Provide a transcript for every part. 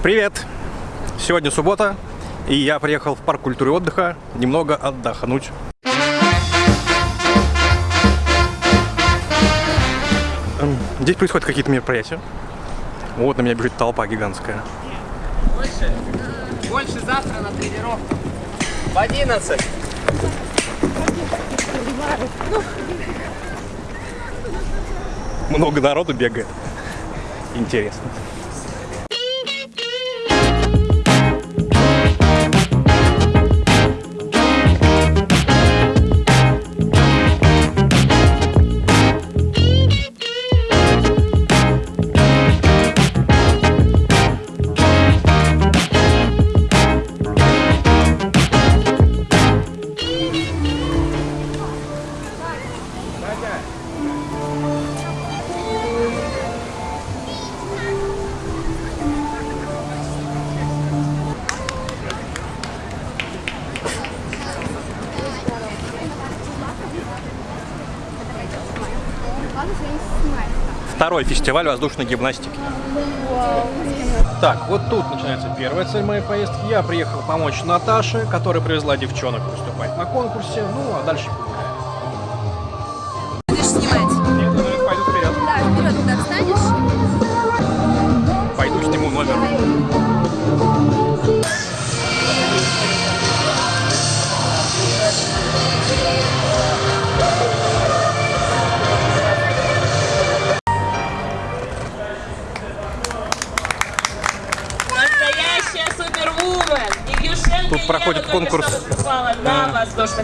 Привет! Сегодня суббота, и я приехал в парк культуры и отдыха немного отдохнуть. Эм, Здесь происходят какие-то мероприятия. Вот на меня бежит толпа гигантская. Больше, больше завтра на тренировку. В 11. Много народу бегает. Интересно. Второй фестиваль воздушной гимнастики. Так, вот тут начинается первая цель моей поездки. Я приехал помочь Наташе, которая привезла девчонок выступать на конкурсе. Ну, а дальше погуляем.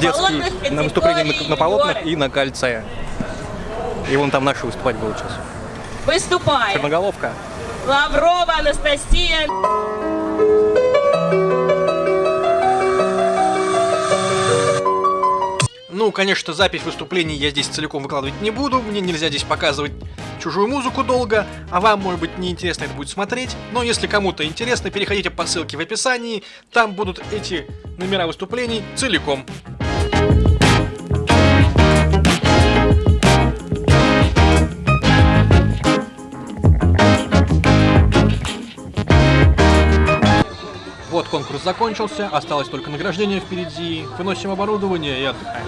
Детский на выступление на, на полотнах и на кольце. И вон там наши выступать будут сейчас. Выступает Черноголовка. Лаврова Анастасия. Ну, конечно, запись выступлений я здесь целиком выкладывать не буду, мне нельзя здесь показывать чужую музыку долго, а вам, может быть, неинтересно это будет смотреть, но если кому-то интересно, переходите по ссылке в описании, там будут эти номера выступлений целиком. Конкурс закончился, осталось только награждение впереди. Выносим оборудование и отдыхаем.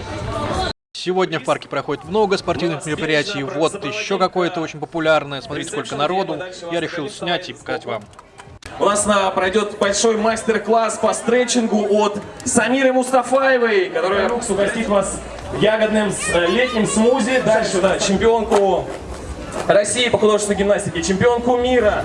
Сегодня в парке проходит много спортивных мероприятий. Вот еще какое-то очень популярное. Смотрите, сколько народу. Я решил снять и показать вам. У нас на, пройдет большой мастер-класс по стретчингу от Самиры Мустафаевой, которая угостит вас ягодным э, летним смузи. Дальше, да, чемпионку России по художественной гимнастике, чемпионку мира.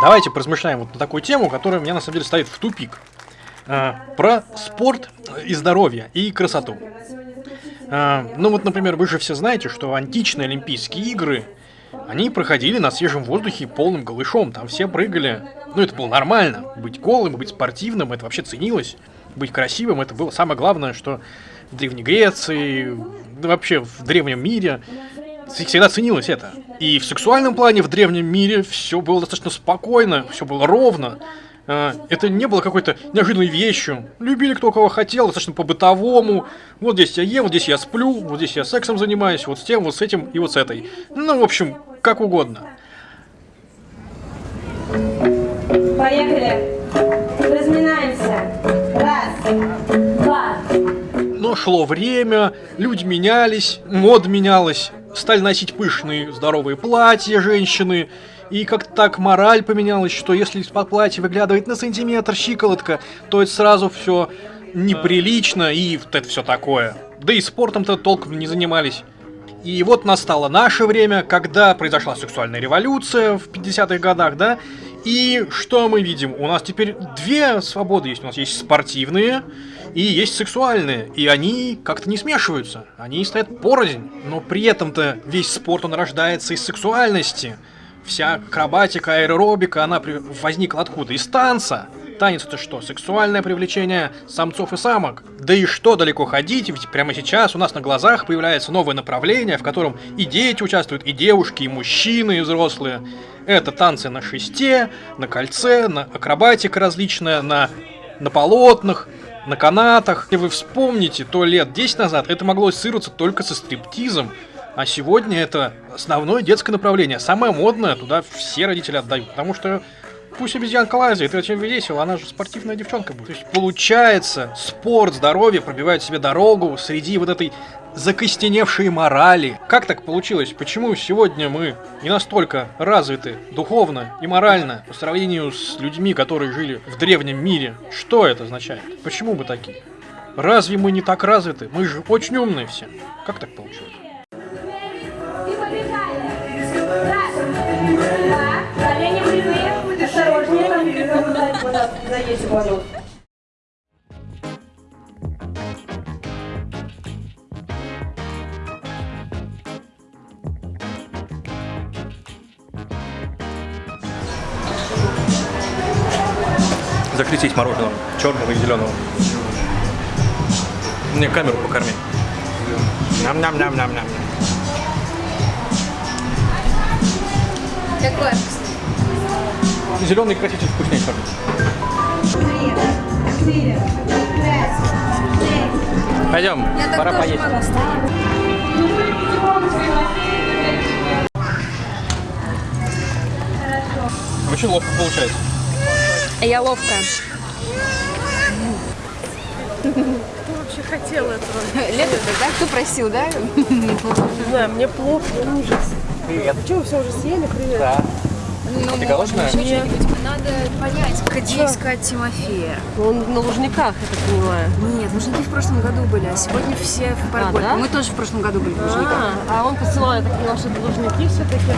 Давайте поразмышляем вот на такую тему, которая меня на самом деле ставит в тупик. А, про спорт и здоровье, и красоту. А, ну вот, например, вы же все знаете, что античные Олимпийские игры, они проходили на свежем воздухе полным голышом, там все прыгали. Ну это было нормально, быть голым, быть спортивным, это вообще ценилось. Быть красивым, это было самое главное, что в Древней Греции, вообще в древнем мире всегда ценилось это. И в сексуальном плане в древнем мире все было достаточно спокойно, все было ровно. А, Это не было какой-то неожиданной вещью. Любили кто кого хотел, достаточно по-бытовому. Вот здесь я ем, вот здесь я сплю, вот здесь я сексом занимаюсь, вот с тем, вот с этим и вот с этой. Ну, в общем, как угодно. Поехали. Разминаемся. Раз, два, Но шло время, люди менялись, мод менялась, стали носить пышные здоровые платья женщины, и как-то так мораль поменялась, что если из-под платья выглядывает на сантиметр щиколотка, то это сразу все неприлично и вот это все такое. Да и спортом-то толком не занимались. И вот настало наше время, когда произошла сексуальная революция в 50-х годах, да? И что мы видим? У нас теперь две свободы есть. У нас есть спортивные и есть сексуальные. И они как-то не смешиваются. Они стоят порознь. Но при этом-то весь спорт, он рождается из сексуальности. Вся акробатика, аэробика, она возникла откуда? Из танца. Танец это что? Сексуальное привлечение самцов и самок. Да и что далеко ходить, ведь прямо сейчас у нас на глазах появляется новое направление, в котором и дети участвуют, и девушки, и мужчины, и взрослые. Это танцы на шесте, на кольце, на акробатика различная, на, на полотнах. на канатах. Если вы вспомните, то лет 10 назад это могло ассоциироваться только со стриптизом, а сегодня это основное детское направление. Самое модное, туда все родители отдают, потому что Пусть обезьянка лазит, это очень весело, она же спортивная девчонка будет. То есть получается, спорт, здоровье пробивают себе дорогу среди вот этой закостеневшей морали. Как так получилось? Почему сегодня мы не настолько развиты духовно и морально по сравнению с людьми, которые жили в древнем мире? Что это означает? Почему мы такие? Разве мы не так развиты? Мы же очень умные все. Как так получилось? Осторожнее, там куда заедете воду. Закрестить мороженого, черного и зеленого. Мне камеру покорми. Ням-ням-ням-ням-ням. Какое? Зеленый краситель вкуснее шесть. Пойдем, Я пора поесть. Очень ловко получается. Я ловкая. вообще хотела этого. Лето, да? Кто просил, да? Не знаю, мне плохо, ужас. Привет. Что, вы все уже съели? Привет. Да. Ну, Ты голодная? еще что-нибудь. Надо понять, где искать Тимофея. Он на Лужниках, я так понимаю. Нет, Лужники в прошлом году были, а сегодня все в Паргольке. да? Мы тоже в прошлом году были в Лужниках. А, а он посылал, я так поняла, что это Лужники все-таки.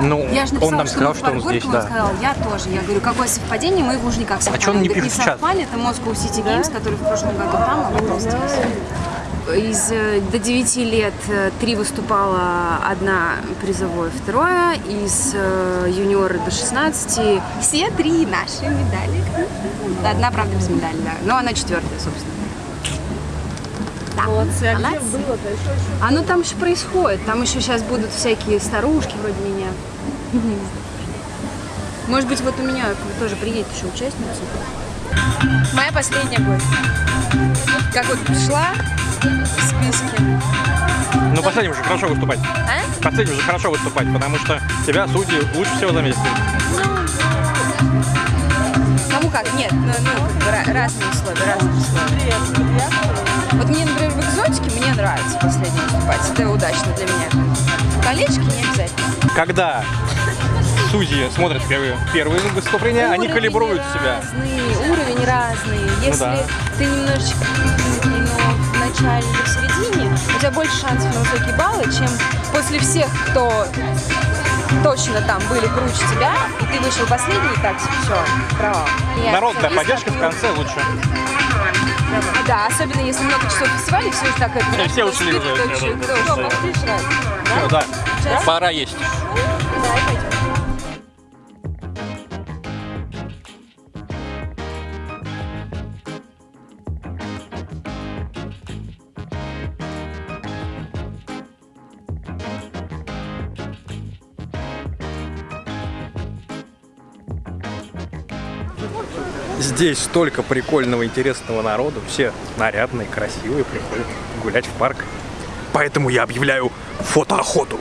Ну, Я же написала, он нам что сказал, в что он здесь, он да. сказал, я тоже. Я говорю, какое совпадение, мы в Лужниках совпали. чё он не пишет в чат? совпали, это Moscow City Games, который в прошлом году там, а в этом здесь. Из э, до 9 лет э, три выступала, одна призовое, второе. Из э, юниора до 16 все три наши медали. Одна, правда, без медали, да. Но она четвертая, собственно. Молодцы. А где Молодцы. было-то? Еще, еще. Оно там еще происходит. Там еще сейчас будут всякие старушки вроде меня. Может быть, вот у меня тоже приедет еще участница. Моя последняя будет. Как вот шла в списке. Ну, последним же хорошо выступать. А? Последним же хорошо выступать, потому что тебя судьи лучше всего заметят. Кому как? Нет, ну, ну как бы ra- разные условия, разные условия. Вот мне, например, в экзотике мне нравится последний выступать. Это удачно для меня. Колечки не обязательно. Когда судьи смотрят первые, первые выступления, они Уровни калибруют себя. Разный, уровень разный. Если да. ты немножечко но в начале или в середине, у тебя больше шансов на высокие баллы, чем после всех, кто точно там были круче тебя, и ты вышел последний, так, все, провал. Я Народная поддержка в конце лучше. Да, особенно если много часов фестиваля, все так это... Все ушли уже, все, да, пора есть. Здесь столько прикольного, интересного народу. Все нарядные, красивые, приходят гулять в парк. Поэтому я объявляю фотоохоту.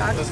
А сейчас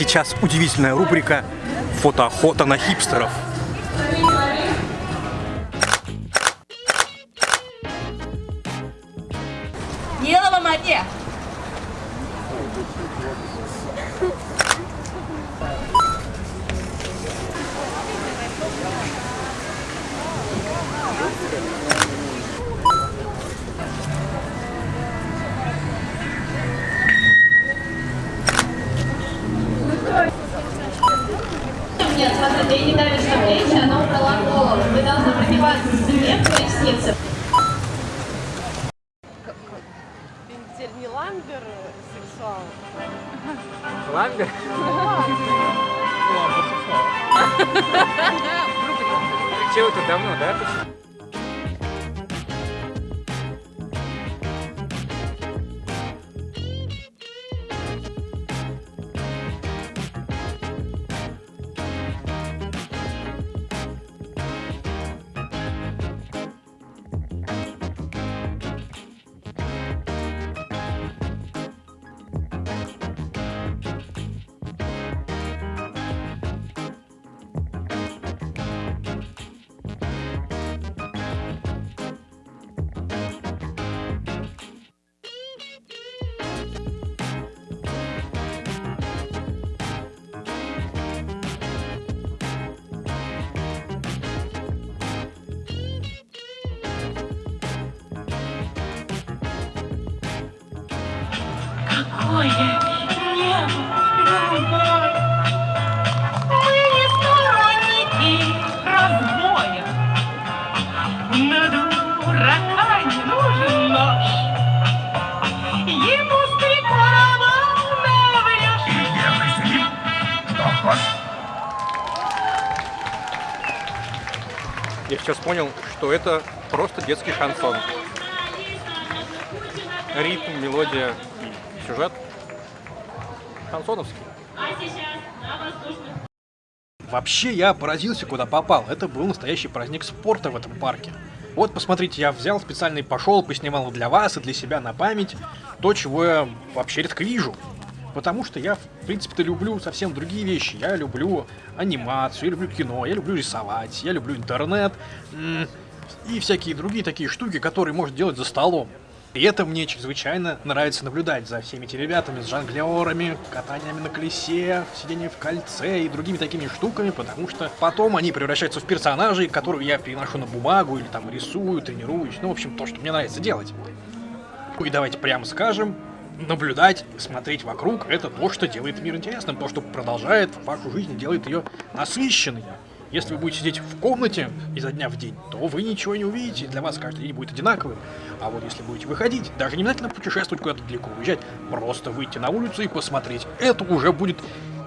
сейчас удивительная рубрика «Фотоохота на хипстеров». Дело во! Thank you. Нет, смотрите, ей не давится плечи, она убрала голову. Вы должны прогибаться спине в пояснице. Ты теперь не ламбер сексуал. Ламбер? Чего это давно, да? Я сейчас понял, что это просто детский шансон. Ритм, мелодия и сюжет шансоновский. Вообще я поразился, куда попал. Это был настоящий праздник спорта в этом парке. Вот, посмотрите, я взял специально и пошел, поснимал для вас и для себя на память то, чего я вообще редко вижу. Потому что я, в принципе-то, люблю совсем другие вещи. Я люблю анимацию, я люблю кино, я люблю рисовать, я люблю интернет и всякие другие такие штуки, которые можно делать за столом. И это мне чрезвычайно нравится наблюдать за всеми этими ребятами с жонглерами, катаниями на колесе, сидением в кольце и другими такими штуками, потому что потом они превращаются в персонажей, которых я переношу на бумагу или там рисую, тренируюсь, ну, в общем, то, что мне нравится делать. Ну и давайте прямо скажем, наблюдать, смотреть вокруг, это то, что делает мир интересным, то, что продолжает вашу жизнь, делает ее насыщенной. Если вы будете сидеть в комнате изо дня в день, то вы ничего не увидите, для вас каждый день будет одинаковым. А вот если будете выходить, даже не обязательно путешествовать куда-то далеко уезжать, просто выйти на улицу и посмотреть, это уже будет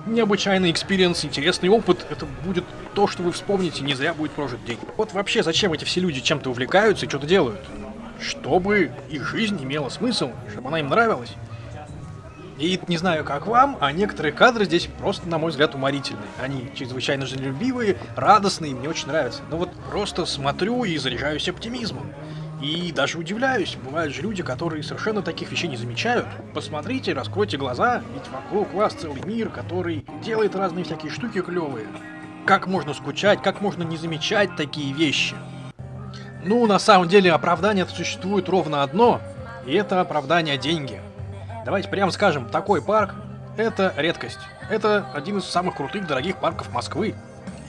необычайный experience, интересный опыт, это будет то, что вы вспомните, не зря будет прожит день. Вот вообще, зачем эти все люди чем-то увлекаются и что-то делают? Чтобы их жизнь имела смысл, чтобы она им нравилась. И не знаю, как вам, а некоторые кадры здесь просто, на мой взгляд, уморительные. Они чрезвычайно жизнелюбивые, радостные, мне очень нравятся. Но вот просто смотрю и заряжаюсь оптимизмом. И даже удивляюсь, бывают же люди, которые совершенно таких вещей не замечают. Посмотрите, раскройте глаза, ведь вокруг вас целый мир, который делает разные всякие штуки клевые. Как можно скучать, как можно не замечать такие вещи? Ну, на самом деле, оправдание существует ровно одно, и это оправдание деньги. Давайте прямо скажем, такой парк – это редкость. Это один из самых крутых, дорогих парков Москвы.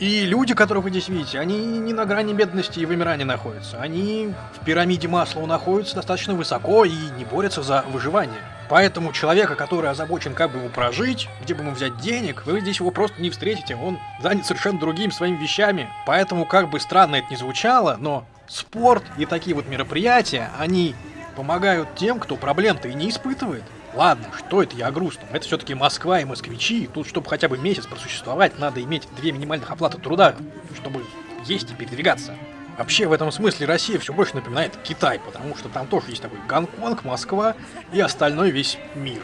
И люди, которых вы здесь видите, они не на грани бедности и вымирания находятся. Они в пирамиде Маслоу находятся достаточно высоко и не борются за выживание. Поэтому человека, который озабочен, как бы ему прожить, где бы ему взять денег, вы здесь его просто не встретите. Он занят совершенно другими своими вещами. Поэтому, как бы странно это ни звучало, но спорт и такие вот мероприятия, они помогают тем, кто проблем-то и не испытывает. Ладно, что это я о грустном? Это все-таки Москва и москвичи. Тут, чтобы хотя бы месяц просуществовать, надо иметь две минимальных оплаты труда, чтобы есть и передвигаться. Вообще, в этом смысле Россия все больше напоминает Китай, потому что там тоже есть такой Гонконг, Москва и остальной весь мир,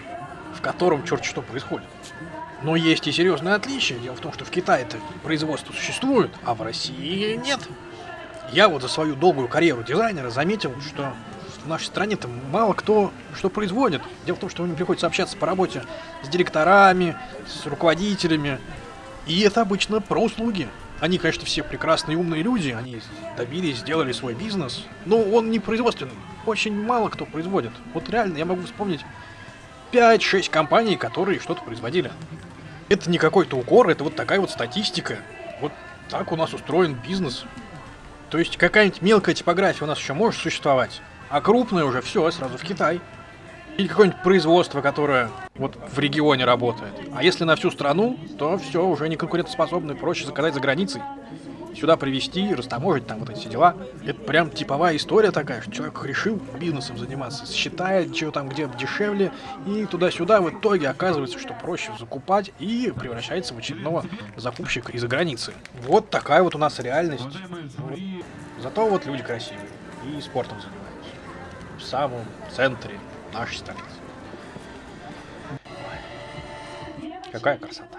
в котором черт что происходит. Но есть и серьезное отличие. Дело в том, что в Китае-то производство существует, а в России нет. Я вот за свою долгую карьеру дизайнера заметил, что в нашей стране-то мало кто что производит. Дело в том, что мне приходится общаться по работе с директорами, с руководителями. И это обычно про услуги. Они, конечно, все прекрасные умные люди, они добились, сделали свой бизнес, но он не производственный. Очень мало кто производит. Вот реально, я могу вспомнить 5-6 компаний, которые что-то производили. Это не какой-то укор, это вот такая вот статистика. Вот так у нас устроен бизнес. То есть какая-нибудь мелкая типография у нас еще может существовать, а крупная уже все сразу в Китай. Или какое-нибудь производство, которое вот в регионе работает. А если на всю страну, то все уже не конкурентоспособно, проще заказать за границей. Сюда привезти, растаможить там вот эти дела. Это прям типовая история такая, что человек решил бизнесом заниматься, считает, что там где дешевле, и туда-сюда в итоге оказывается, что проще закупать и превращается в очередного закупщика из-за границы. Вот такая вот у нас реальность. Вот. Зато вот люди красивые и спортом занимаются. В самом центре нашей столицы. Какая красота.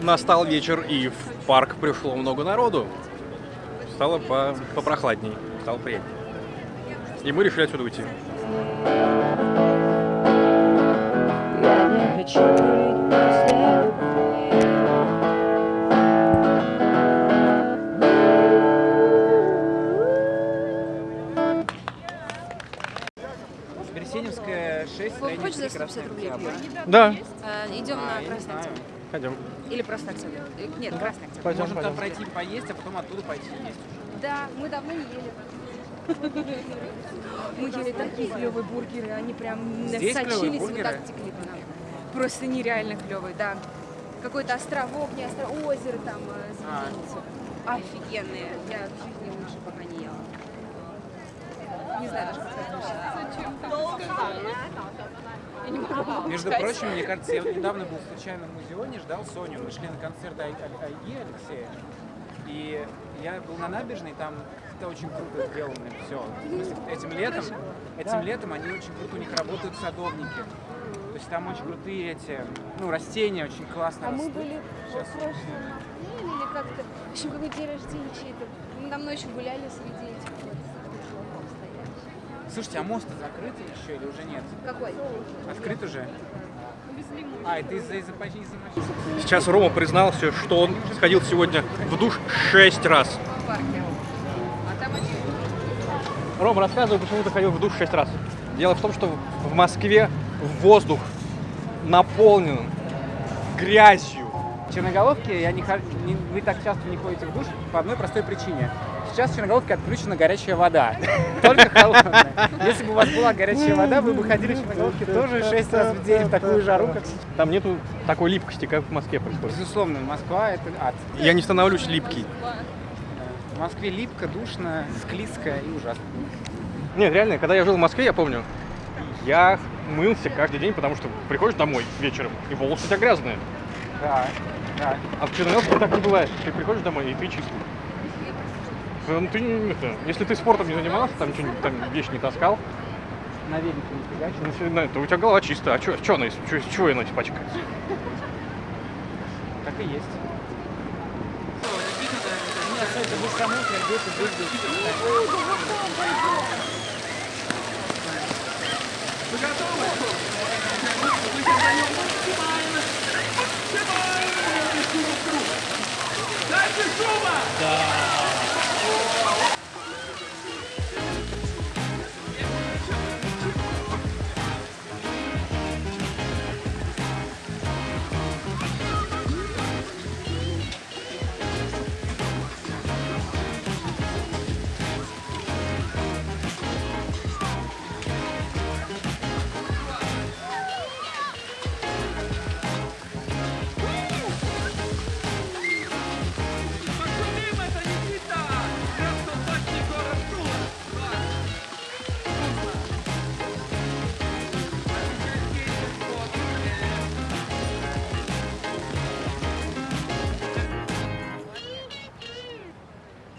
Настал вечер, и в парк пришло много народу. Стало по попрохладней, стало приятнее. И мы решили отсюда уйти. Берсеневская 6, Вов, Леонид хочешь за Ильич, Красная 150 рублей? Да, Э, Идем А, на Красный. Октябрь. пойдем. Или просто. Э, Нет, Красный Октябрь. Пойдем, Можем там пойдем. пройти поесть, а потом оттуда пойти есть. Да, мы давно не ели. Мы ели такие клевые бургеры, они прям Здесь сочились, вот так текли по нам. Просто нереально клевые, да. Какой-то островок, не остров, озеро там, э, А. Офигенные. Я в жизни лучше пока не ела. Не знаю даже, как это. Между прочим, мне кажется, я вот недавно был случайно в музеоне, ждал Соню. Мы шли на концерт Ай- Ай- Айги Алексея. И я был на набережной, там это очень круто сделано все. Этим летом, этим летом они очень круто, у них работают садовники. То есть там очень крутые эти, ну, растения очень классно А мы были Сейчас. в прошлом апреле или как-то, в общем, какой день рождения чей-то. Мы давно еще гуляли среди Слушайте, а мост закрыт еще или уже нет? Какой? Открыт уже? А, это из-за мочи. Сейчас Рома признался, что он сходил сегодня в душ 6 раз. А. Рома, рассказывай, почему ты ходил в душ 6 раз. Дело в том, что в Москве воздух наполнен грязью. В Черноголовке я не, не- вы так часто не ходите в душ по одной простой причине. Сейчас в Черноголовке отключена горячая вода. Только холодная. Если бы у вас была горячая вода, вы бы ходили в Черноголовке тоже 6 раз в день в такую жару, как сейчас. Там нету такой липкости, как в Москве происходит. Безусловно, Москва — это ад. Я не становлюсь липкий. В Москве липко, душно, склизко и ужасно. Нет, реально, когда я жил в Москве, я помню, я мылся каждый день, потому что приходишь домой вечером, и волосы у тебя грязные. Да, да. А в Черноголовке так не бывает. Ты приходишь домой, и ты чистый. Ну, ты, не- это, если ты спортом не занимался, там, не- там вещи не таскал, На велике не фигачишь. ну, да, то у тебя голова чистая. А что чё она, чё, чего она испачкается? Так и есть. Вы саму где-то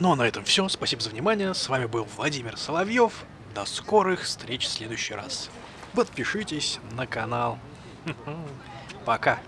Ну а на этом все. Спасибо за внимание. С вами был Владимир Соловьев. До скорых встреч в следующий раз. Подпишитесь на канал. Пока.